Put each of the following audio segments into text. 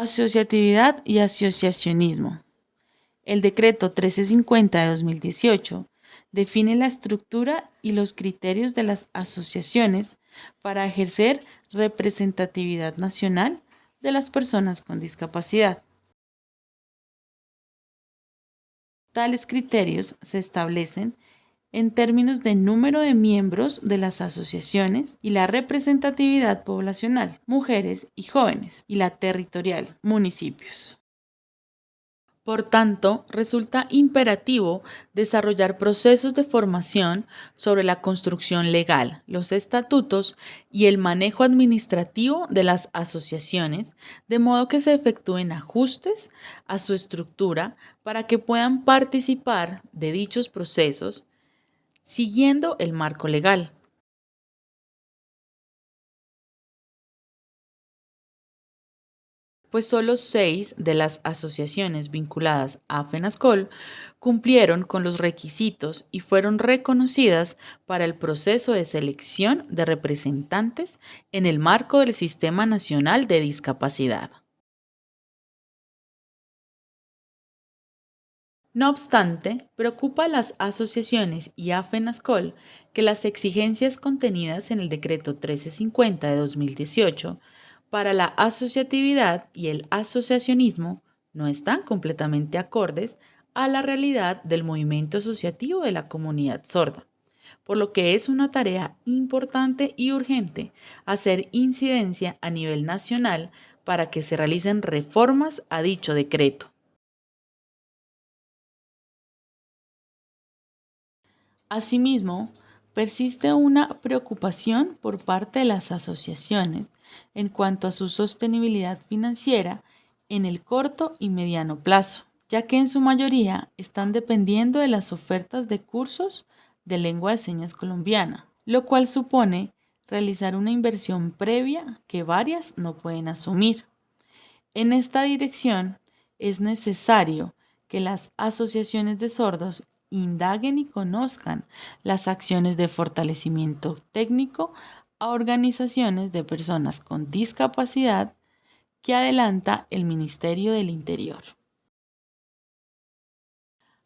Asociatividad y asociacionismo. El decreto 1350 de 2018 define la estructura y los criterios de las asociaciones para ejercer representatividad nacional de las personas con discapacidad. Tales criterios se establecen en términos de número de miembros de las asociaciones y la representatividad poblacional, mujeres y jóvenes, y la territorial, municipios. Por tanto, resulta imperativo desarrollar procesos de formación sobre la construcción legal, los estatutos y el manejo administrativo de las asociaciones, de modo que se efectúen ajustes a su estructura para que puedan participar de dichos procesos siguiendo el marco legal. pues solo seis de las asociaciones vinculadas a FENASCOL cumplieron con los requisitos y fueron reconocidas para el proceso de selección de representantes en el marco del Sistema Nacional de Discapacidad. No obstante, preocupa a las asociaciones y a FENASCOL que las exigencias contenidas en el Decreto 1350 de 2018 para la asociatividad y el asociacionismo no están completamente acordes a la realidad del movimiento asociativo de la comunidad sorda, por lo que es una tarea importante y urgente hacer incidencia a nivel nacional para que se realicen reformas a dicho decreto. Asimismo, persiste una preocupación por parte de las asociaciones en cuanto a su sostenibilidad financiera en el corto y mediano plazo, ya que en su mayoría están dependiendo de las ofertas de cursos de lengua de señas colombiana, lo cual supone realizar una inversión previa que varias no pueden asumir. En esta dirección es necesario que las asociaciones de sordos indaguen y conozcan las acciones de fortalecimiento técnico a organizaciones de personas con discapacidad que adelanta el Ministerio del Interior.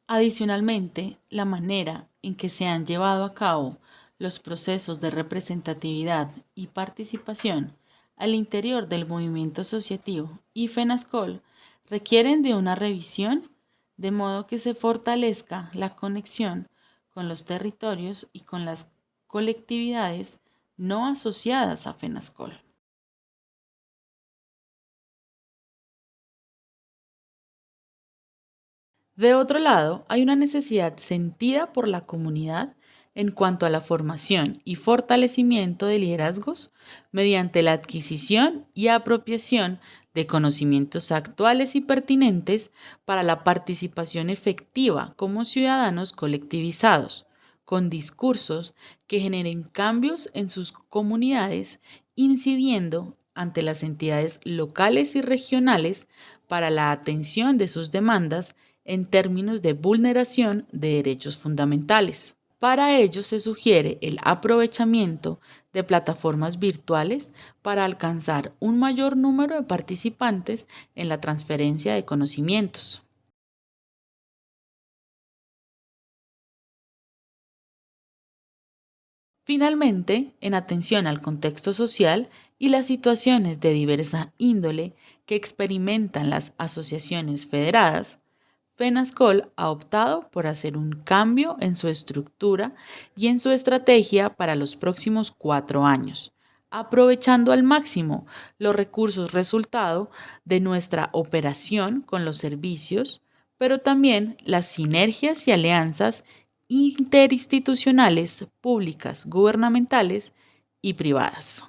Adicionalmente, la manera en que se han llevado a cabo los procesos de representatividad y participación al interior del movimiento asociativo y FENASCOL requieren de una revisión de modo que se fortalezca la conexión con los territorios y con las colectividades no asociadas a FENASCOL. De otro lado, hay una necesidad sentida por la comunidad en cuanto a la formación y fortalecimiento de liderazgos mediante la adquisición y apropiación de conocimientos actuales y pertinentes para la participación efectiva como ciudadanos colectivizados, con discursos que generen cambios en sus comunidades, incidiendo ante las entidades locales y regionales para la atención de sus demandas en términos de vulneración de derechos fundamentales. Para ello se sugiere el aprovechamiento de plataformas virtuales para alcanzar un mayor número de participantes en la transferencia de conocimientos. Finalmente, en atención al contexto social y las situaciones de diversa índole que experimentan las asociaciones federadas, FENASCOL ha optado por hacer un cambio en su estructura y en su estrategia para los próximos cuatro años, aprovechando al máximo los recursos resultado de nuestra operación con los servicios, pero también las sinergias y alianzas interinstitucionales, públicas, gubernamentales y privadas.